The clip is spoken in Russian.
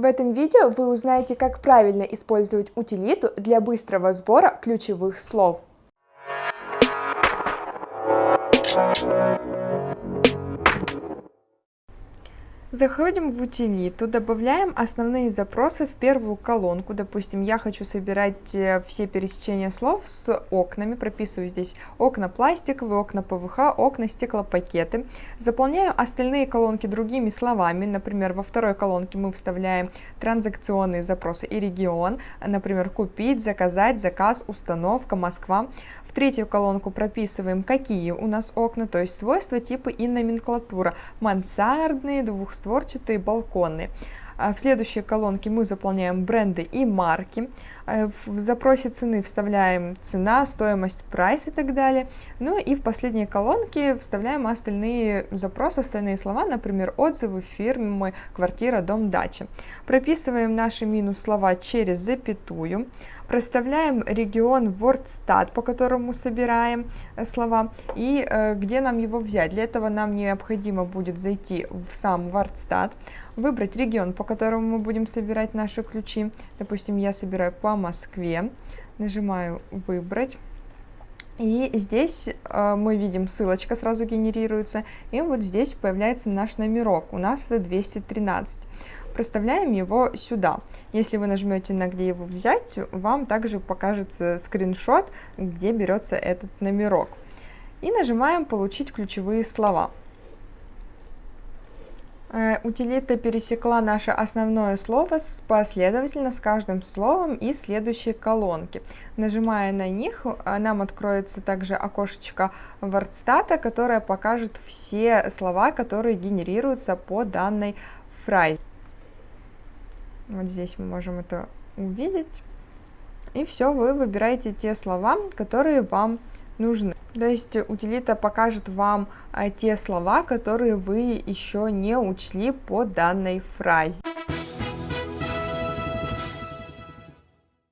В этом видео вы узнаете, как правильно использовать утилиту для быстрого сбора ключевых слов. Заходим в утилиту, добавляем основные запросы в первую колонку. Допустим, я хочу собирать э, все пересечения слов с окнами. Прописываю здесь окна пластиковые, окна ПВХ, окна стеклопакеты. Заполняю остальные колонки другими словами. Например, во второй колонке мы вставляем транзакционные запросы и регион. Например, купить, заказать, заказ, установка, Москва. В третью колонку прописываем, какие у нас окна, то есть свойства, типы и номенклатура. Мансардные, двухстворчатые, балконные. А в следующей колонке мы заполняем бренды и марки. А в запросе цены вставляем цена, стоимость, прайс и так далее. Ну и в последней колонке вставляем остальные запросы, остальные слова, например, отзывы, фирмы, квартира, дом, дача. Прописываем наши минус слова через запятую. Проставляем регион WordStat, по которому собираем э, слова, и э, где нам его взять. Для этого нам необходимо будет зайти в сам WordStat, выбрать регион, по которому мы будем собирать наши ключи. Допустим, я собираю по Москве, нажимаю «Выбрать». И здесь э, мы видим, ссылочка сразу генерируется, и вот здесь появляется наш номерок, у нас это 213 проставляем его сюда. Если вы нажмете на где его взять, вам также покажется скриншот, где берется этот номерок. И нажимаем получить ключевые слова. Э, утилита пересекла наше основное слово последовательно с каждым словом из следующей колонки. Нажимая на них, э, нам откроется также окошечко WordStat, которое покажет все слова, которые генерируются по данной фразе. Вот здесь мы можем это увидеть. И все, вы выбираете те слова, которые вам нужны. То есть утилита покажет вам а, те слова, которые вы еще не учли по данной фразе.